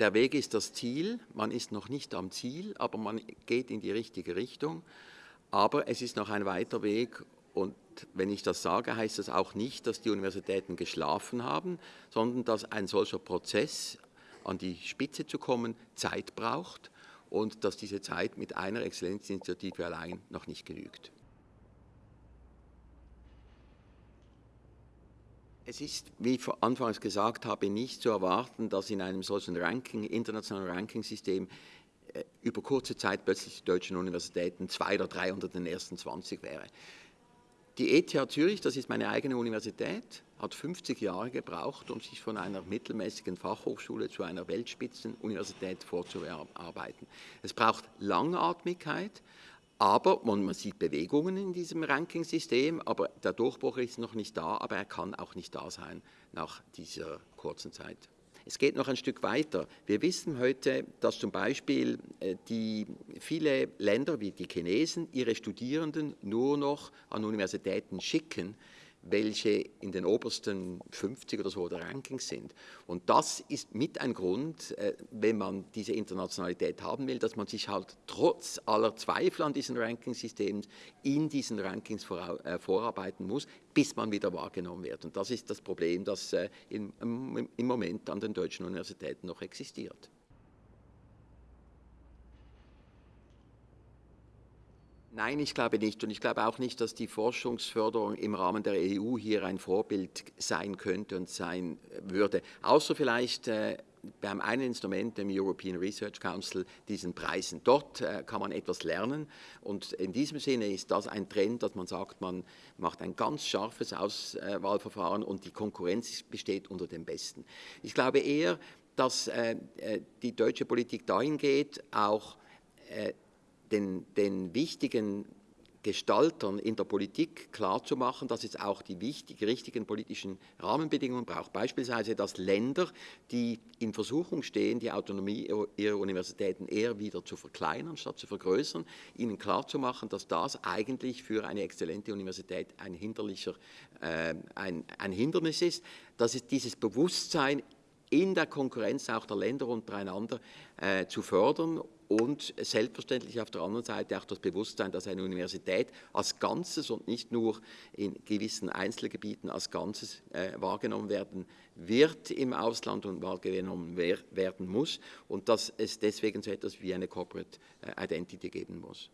der Weg ist das Ziel, man ist noch nicht am Ziel, aber man geht in die richtige Richtung. Aber es ist noch ein weiter Weg und wenn ich das sage, heißt das auch nicht, dass die Universitäten geschlafen haben, sondern dass ein solcher Prozess, an die Spitze zu kommen, Zeit braucht und dass diese Zeit mit einer Exzellenzinitiative allein noch nicht genügt. Es ist, wie ich anfangs gesagt habe, nicht zu erwarten, dass in einem solchen Ranking, internationalen Rankingsystem äh, über kurze Zeit plötzlich die deutschen Universitäten zwei oder drei unter den ersten 20 wäre. Die ETH Zürich, das ist meine eigene Universität, hat 50 Jahre gebraucht, um sich von einer mittelmäßigen Fachhochschule zu einer Weltspitzenuniversität vorzuarbeiten. Es braucht Langatmigkeit, aber man, man, sieht Bewegungen in diesem Rankingsystem, aber der Durchbruch ist noch nicht da, aber er kann auch nicht da sein nach dieser kurzen Zeit. Es geht noch ein Stück weiter. Wir wissen heute, dass zum Beispiel äh, die, viele Länder wie die Chinesen ihre Studierenden nur noch an Universitäten schicken, welche in den obersten 50 oder so der Rankings sind. Und das ist mit ein Grund, äh, wenn man diese Internationalität haben will, dass man sich halt trotz aller Zweifel an diesen Rankingsystemen in diesen Rankings äh, vorarbeiten muss, bis man wieder wahrgenommen wird. Und das ist das Problem, das äh, im Moment an den deutschen Universitäten noch existiert. Nein, ich glaube nicht. Und ich glaube auch nicht, dass die Forschungsförderung im Rahmen der EU hier ein Vorbild sein könnte und sein würde. Außer vielleicht äh, beim einen Instrument, dem European Research Council, diesen Preisen. Dort äh, kann man etwas lernen und in diesem Sinne ist das ein Trend, dass man sagt, man macht ein ganz scharfes Auswahlverfahren und die Konkurrenz besteht unter den Besten. Ich glaube eher, dass äh, äh die deutsche Politik dahin geht, auch äh, den, den wichtigen Gestaltern in der Politik klarzumachen, dass es auch die wichtigen, richtigen politischen Rahmenbedingungen braucht. Beispielsweise, dass Länder, die in Versuchung stehen, die Autonomie ihrer Universitäten eher wieder zu verkleinern, statt zu vergrößern, ihnen klarzumachen, dass das eigentlich für eine exzellente Universität ein, hinderlicher, äh, ein, ein Hindernis ist, dass es dieses Bewusstsein in der Konkurrenz auch der Länder untereinander äh, zu fördern und selbstverständlich auf der anderen Seite auch das Bewusstsein, dass eine Universität als Ganzes und nicht nur in gewissen Einzelgebieten als Ganzes äh, wahrgenommen werden wird im Ausland und wahrgenommen wer werden muss und dass es deswegen so etwas wie eine Corporate äh, Identity geben muss.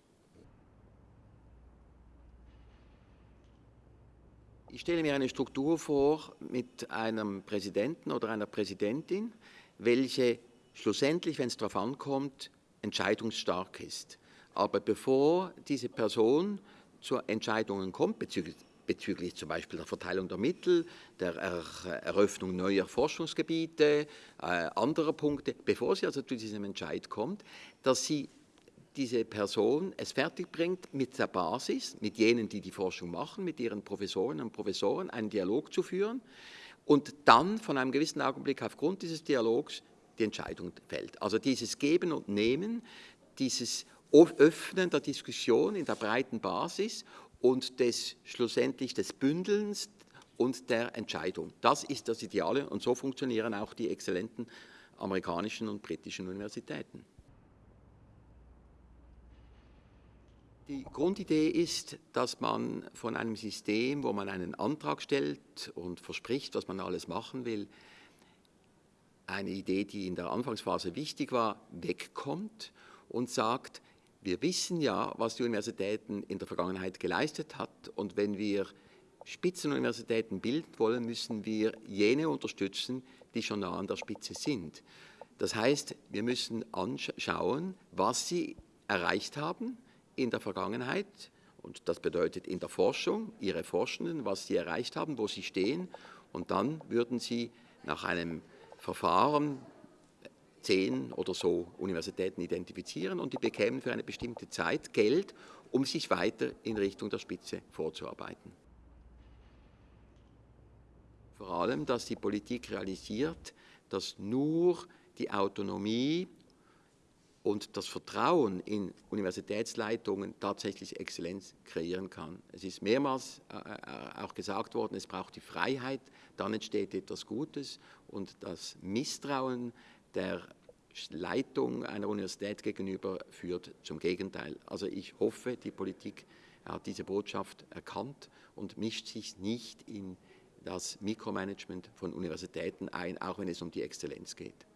Ich stelle mir eine Struktur vor mit einem Präsidenten oder einer Präsidentin, welche schlussendlich, wenn es darauf ankommt, entscheidungsstark ist. Aber bevor diese Person zu Entscheidungen kommt, bezüglich, bezüglich zum Beispiel der Verteilung der Mittel, der Eröffnung neuer Forschungsgebiete, äh, anderer Punkte, bevor sie also zu diesem Entscheid kommt, dass sie diese Person es fertigbringt, mit der Basis, mit jenen, die die Forschung machen, mit ihren Professorinnen und Professoren einen Dialog zu führen und dann von einem gewissen Augenblick aufgrund dieses Dialogs die Entscheidung fällt. Also dieses Geben und Nehmen, dieses Öffnen der Diskussion in der breiten Basis und des schlussendlich des Bündelns und der Entscheidung. Das ist das Ideale und so funktionieren auch die exzellenten amerikanischen und britischen Universitäten. Die Grundidee ist, dass man von einem System, wo man einen Antrag stellt und verspricht, was man alles machen will, eine Idee, die in der Anfangsphase wichtig war, wegkommt und sagt, wir wissen ja, was die Universitäten in der Vergangenheit geleistet hat und wenn wir Spitzenuniversitäten bilden wollen, müssen wir jene unterstützen, die schon nah an der Spitze sind. Das heißt, wir müssen anschauen, was sie erreicht haben in der Vergangenheit und das bedeutet in der Forschung, ihre Forschenden, was sie erreicht haben, wo sie stehen und dann würden sie nach einem Verfahren zehn oder so Universitäten identifizieren und die bekämen für eine bestimmte Zeit Geld, um sich weiter in Richtung der Spitze vorzuarbeiten. Vor allem, dass die Politik realisiert, dass nur die Autonomie und das Vertrauen in Universitätsleitungen tatsächlich Exzellenz kreieren kann. Es ist mehrmals äh, äh, auch gesagt worden, es braucht die Freiheit, dann entsteht etwas Gutes und das Misstrauen der Leitung einer Universität gegenüber führt zum Gegenteil. Also ich hoffe, die Politik hat diese Botschaft erkannt und mischt sich nicht in das Mikromanagement von Universitäten ein, auch wenn es um die Exzellenz geht.